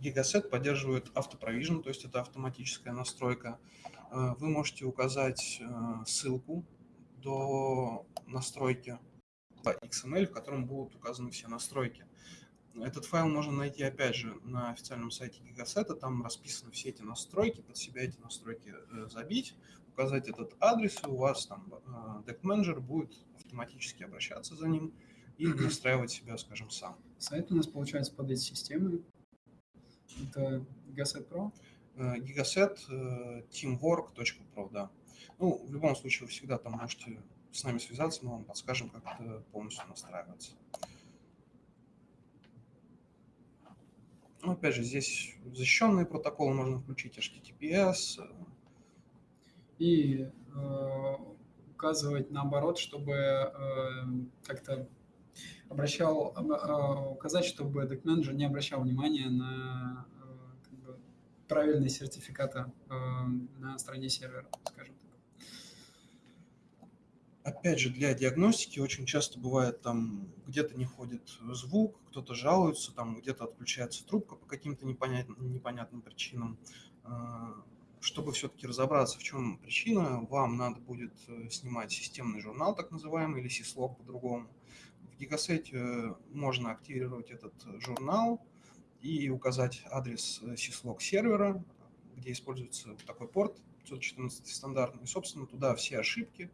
B: Gigaset поддерживает автопровижн, то есть это автоматическая настройка. Э, вы можете указать ссылку до настройки XML, в котором будут указаны все настройки. Этот файл можно найти, опять же, на официальном сайте Gigaset, там расписаны все эти настройки, под себя эти настройки э, забить, указать этот адрес, и у вас там э, Deck Manager будет автоматически обращаться за ним и настраивать себя, скажем, сам.
A: Сайт у нас получается под эти системы. Это Gigaset Pro?
B: Gigaset teamwork.pro, да. Ну, в любом случае, вы всегда там можете с нами связаться, мы вам подскажем, как это полностью настраиваться. Ну, опять же, здесь защищенные протоколы можно включить, HTTPS.
A: И э, указывать наоборот, чтобы э, как-то обращал, э, указать, чтобы Deck Manager не обращал внимания на э, как бы, правильные сертификаты э, на стороне сервера, скажем.
B: Опять же, для диагностики очень часто бывает, там где-то не ходит звук, кто-то жалуется, там где-то отключается трубка по каким-то непонятным, непонятным причинам. А, чтобы все-таки разобраться, в чем причина, вам надо будет э, снимать системный журнал, так называемый, или syslog по-другому. В э, можно активировать этот журнал и указать адрес э, syslog сервера, где используется такой порт 514 стандартный. И, собственно, туда все ошибки,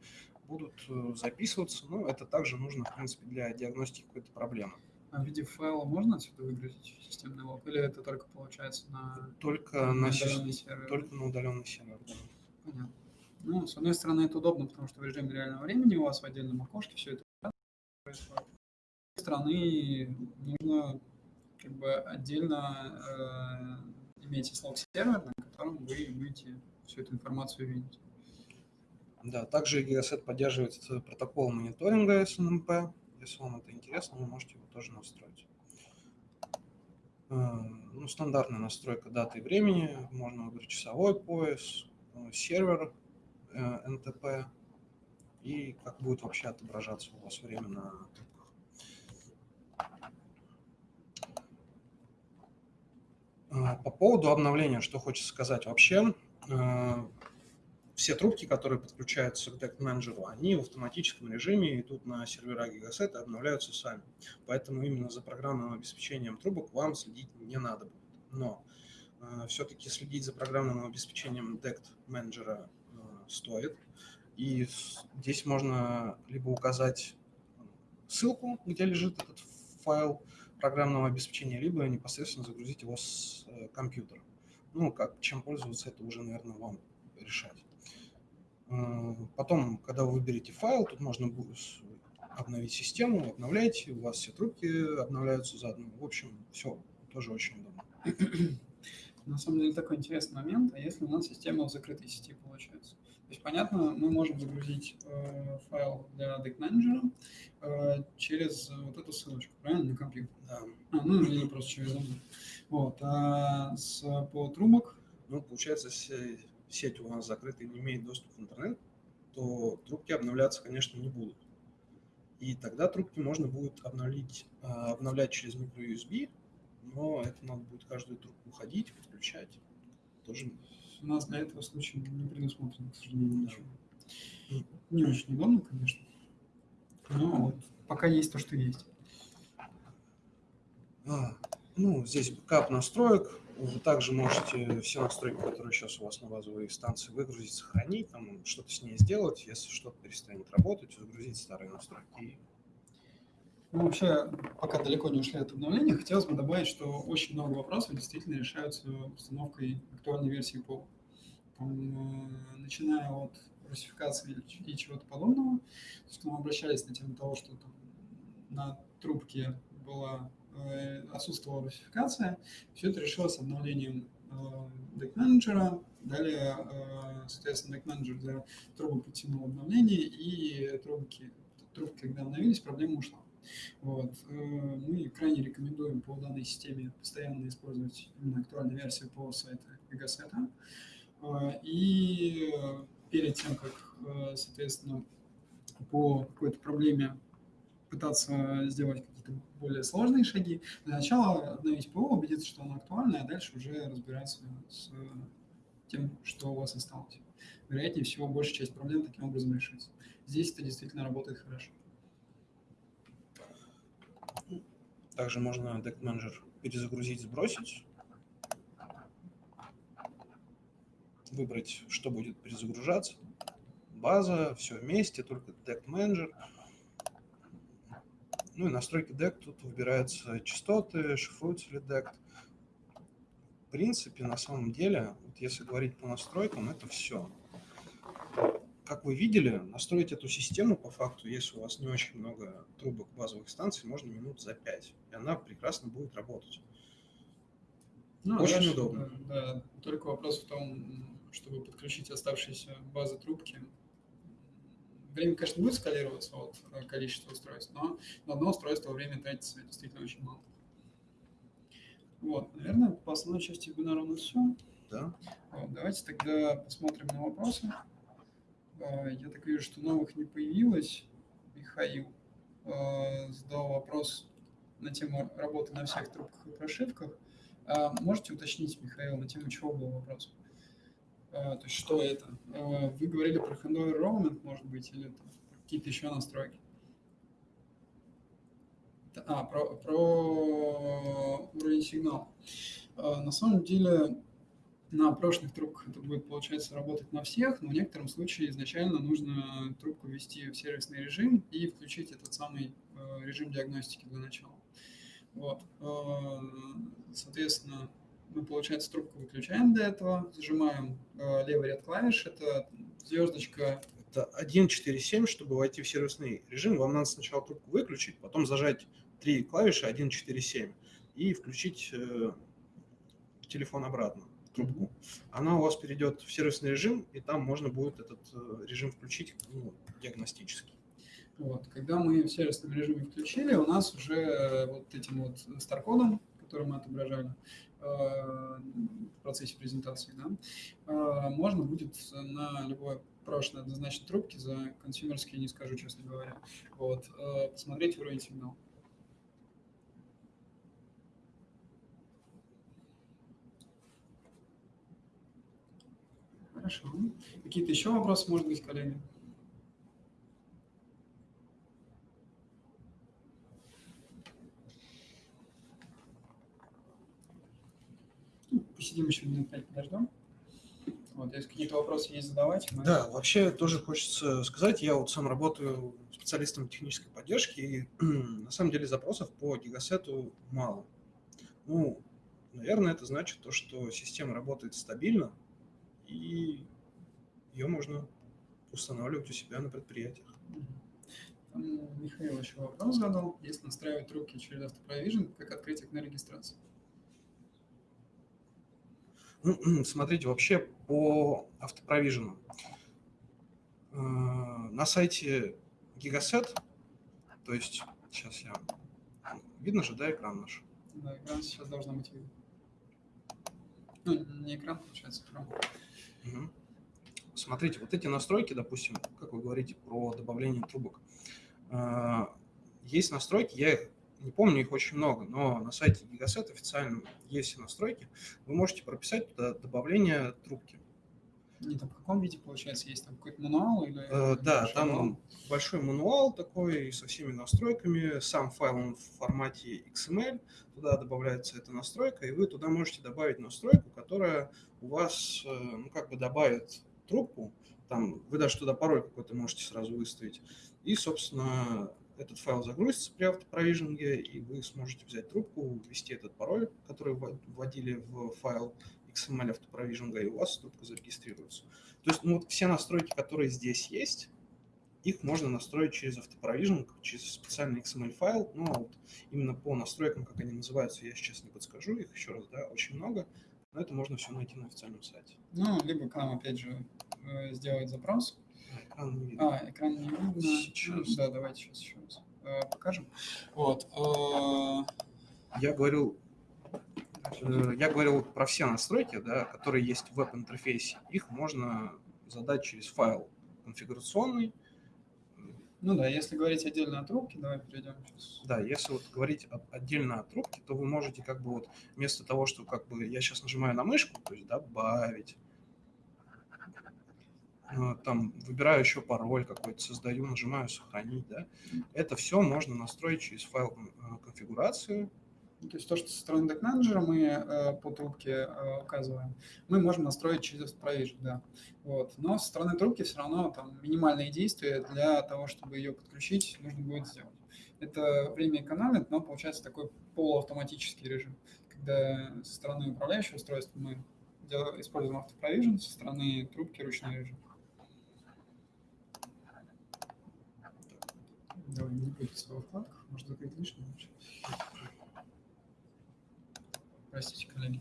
B: будут э, записываться. Ну, это также нужно, в принципе, для диагностики какой-то проблемы.
A: А в виде файла можно отсюда выгрузить системный лог? Или это только получается на,
B: только на, на удаленный сервер? Только на удаленный сервер, да.
A: Понятно. Ну, с одной стороны, это удобно, потому что в режиме реального времени у вас в отдельном окошке все это происходит. С другой стороны, нужно как бы отдельно э, иметь слог сервер, на котором вы будете всю эту информацию видеть.
B: Да, также Gigaset поддерживает протокол мониторинга SNMP. Если вам это интересно, вы можете его тоже настроить. ну, стандартная настройка даты и времени, можно выбрать часовой пояс, сервер NTP и как будет вообще отображаться у вас время на А, по поводу обновления, что хочется сказать. Вообще, все трубки, которые подключаются к Deck Manager, они в автоматическом режиме идут на сервера Gigaset и обновляются сами. Поэтому именно за программным обеспечением трубок вам следить не надо будет. Но э, все-таки следить за программным обеспечением Deck Manager э, стоит. И здесь можно либо указать ссылку, где лежит этот файл, программного обеспечения, либо непосредственно загрузить его с э, компьютера. Ну, как, чем пользоваться, это уже, наверное, вам решать. Потом, когда вы выберете файл, тут можно будет обновить систему, обновляете, у вас все трубки обновляются заодно. В общем, все тоже очень удобно.
A: На самом деле такой интересный момент, а если у нас система в закрытой сети получается? То есть, понятно, мы можем загрузить э, файл для Deck Manager э, через вот эту ссылочку, правильно, на компьютер?
B: Да.
A: А, ну, или просто через. Вот. А с, по трубок?
B: Ну, получается, если сеть у нас закрыта и не имеет доступа в интернет, то трубки обновляться, конечно, не будут. И тогда трубки можно будет обновить, э, обновлять через microUSB, но это надо будет каждую трубку ходить, подключать. Тоже
A: у нас для этого случая не предусмотрено, к сожалению, ничего. Не очень удобно, конечно. Но вот пока есть то, что есть.
B: А, ну, здесь бэкап настроек. Вы также можете все настройки, которые сейчас у вас на базовой станции, выгрузить, сохранить, там что-то с ней сделать. Если что-то перестанет работать, загрузить старые настройки
A: ну, вообще, пока далеко не ушли от обновления, хотелось бы добавить, что очень много вопросов действительно решаются установкой актуальной версии ПО. Э, начиная от русификации и чего-то подобного, то есть мы обращались на тему того, что там на трубке была отсутствовала русификация, все это решилось обновлением э, Deck Manager, далее, э, соответственно, Deck Manager для трубок подтянул обновление, и трубки, трубки, когда обновились, проблема ушла. Вот. Э, мы крайне рекомендуем по данной системе постоянно использовать именно актуальную версию по сайту Gigaseta. Э, и перед тем, как, э, соответственно, по какой-то проблеме пытаться сделать какие-то более сложные шаги, для начала обновить ПО, убедиться, что оно актуально, а дальше уже разбираться с тем, что у вас осталось. Вероятнее всего, большая часть проблем таким образом решится. Здесь это действительно работает хорошо.
B: Также можно Deck Manager перезагрузить, сбросить. Выбрать, что будет перезагружаться. База, все вместе, только Deck Manager. Ну и настройки DECT, тут выбираются частоты, шифруется ли DECT. В принципе, на самом деле, вот если говорить по настройкам, это все как вы видели, настроить эту систему по факту, если у вас не очень много трубок базовых станций, можно минут за 5, и она прекрасно будет работать.
A: Ну, очень дальше, удобно. Да, только вопрос в том, чтобы подключить оставшиеся базы трубки. Время, конечно, будет скалироваться от э, количества устройств, но на одно устройство время тратится действительно очень мало. Вот, наверное, по основной части вебинара у нас все.
B: Да.
A: Вот, давайте тогда посмотрим на вопросы. А, я так вижу, что новых не появилось. Михаил а, задал вопрос на тему работы на всех трубках и прошивках. Можете уточнить, Михаил, на тему чего был вопрос? То есть что это? Вы говорили про handover roaming, может быть, или какие-то еще настройки? А, про, про уровень сигнала. На самом деле на прошлых трубках это будет, получается, работать на всех, но в некотором случае изначально нужно трубку ввести в сервисный режим и включить этот самый э, режим диагностики для начала. Вот. Э, соответственно, мы, получается, трубку выключаем для этого, зажимаем э, левый ряд клавиш, это звездочка.
B: Это 1.4.7, чтобы войти в сервисный режим, вам надо сначала трубку выключить, потом зажать три клавиши 1.4.7 и включить телефон обратно трубку, она у вас перейдет в сервисный режим, и там можно будет этот э, режим включить ну, диагностически.
A: Вот. Когда мы в сервисном режиме включили, у нас уже э, вот этим вот старкодом, которые мы отображали э, в процессе презентации, да, э, можно будет на любой прошлой однозначно трубки за консюмерские, не скажу, честно говоря, вот, э, посмотреть уровень сигнала. Хорошо. Какие-то еще вопросы, может быть, коллеги? Ну, посидим еще минут пять, подождем. Вот, если какие-то вопросы есть, задавайте.
B: Мы... Да, вообще тоже хочется сказать, я вот сам работаю специалистом технической поддержки, и на самом деле запросов по гигасету мало. Ну, наверное, это значит то, что система работает стабильно, и ее можно устанавливать у себя на предприятиях.
A: Там Михаил еще вопрос задал. Если настраивать руки через автопровижен, как открыть окно регистрации?
B: Смотрите, вообще по автопровижену. Э, на сайте Gigaset, то есть сейчас я... Видно же, да, экран наш?
A: Да, экран сейчас должен быть видно. Ну, не экран, получается, экран.
B: Угу. Смотрите, вот эти настройки, допустим, как вы говорите про добавление трубок, а, есть настройки, я их не помню, их очень много, но на сайте Gigaset официально есть настройки, вы можете прописать туда добавление трубки.
A: Не там в каком виде, получается, есть там какой-то мануал? Или
B: э, да, там мануал? большой мануал такой со всеми настройками, сам файл в формате XML, туда добавляется эта настройка, и вы туда можете добавить настройку, которая у вас, э, ну, как бы добавит трубку, там вы даже туда пароль какой-то можете сразу выставить, и, собственно, этот файл загрузится при автопровижинге, и вы сможете взять трубку, ввести этот пароль, который вводили в файл XML автопровижинга, и у вас трубка зарегистрируется. То есть ну, вот все настройки, которые здесь есть, их можно настроить через автопровижинг, через специальный XML-файл. Но вот именно по настройкам, как они называются, я сейчас не подскажу, их еще раз, да, очень много. Но это можно все найти на официальном сайте.
A: Ну, либо к нам, опять же, э, сделать запрос.
B: А, экран не видно.
A: А, экран не видно. Сейчас. Да, давайте сейчас еще раз э, покажем. Вот. Э,
B: я говорил, я говорил про все настройки, да, которые есть в веб-интерфейсе. Их можно задать через файл конфигурационный,
A: ну да, если говорить отдельно о трубке, давай перейдем сейчас.
B: Да, если вот говорить отдельно о трубке, то вы можете как бы вот вместо того, что как бы я сейчас нажимаю на мышку, то есть добавить, э, там выбираю еще пароль какой-то, создаю, нажимаю сохранить, да, это все можно настроить через файл э, конфигурации,
A: то есть то, что со стороны Deck Manager мы э, по трубке э, указываем, мы можем настроить через Provision, да. Вот. Но со стороны трубки все равно там минимальные действия для того, чтобы ее подключить, нужно будет сделать. Это время экономит, но получается такой полуавтоматический режим, когда со стороны управляющего устройства мы используем автопровижен, со стороны трубки ручной режим. Давай не во вкладках, может закрыть лишнее. Простите, коллеги.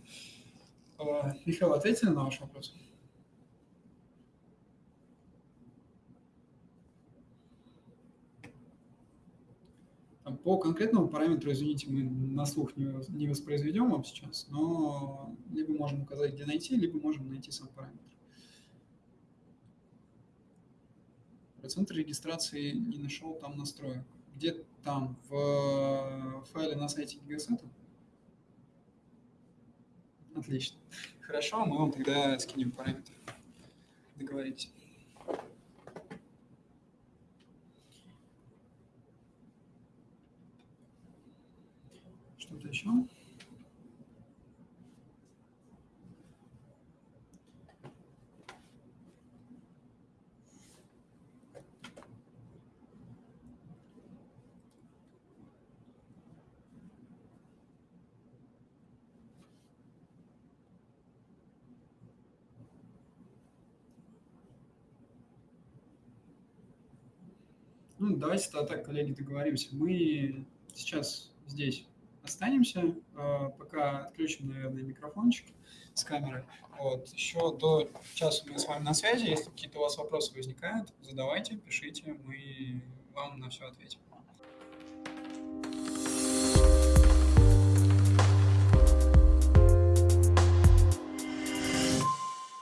A: А, Михаил, ответили на ваш вопрос? По конкретному параметру, извините, мы на слух не воспроизведем вам сейчас, но либо можем указать, где найти, либо можем найти сам параметр. Процент регистрации не нашел там настроек. Где там? В файле на сайте Gigaset? Отлично. Хорошо, мы вам тогда скинем параметры. Договоритесь. Что-то еще? Ну, давайте тогда так, коллеги, договоримся. Мы сейчас здесь останемся, а, пока отключим, наверное, микрофончик с камерой. Вот. Еще до часа мы с вами на связи. Если какие-то у вас вопросы возникают, задавайте, пишите, мы вам на все ответим.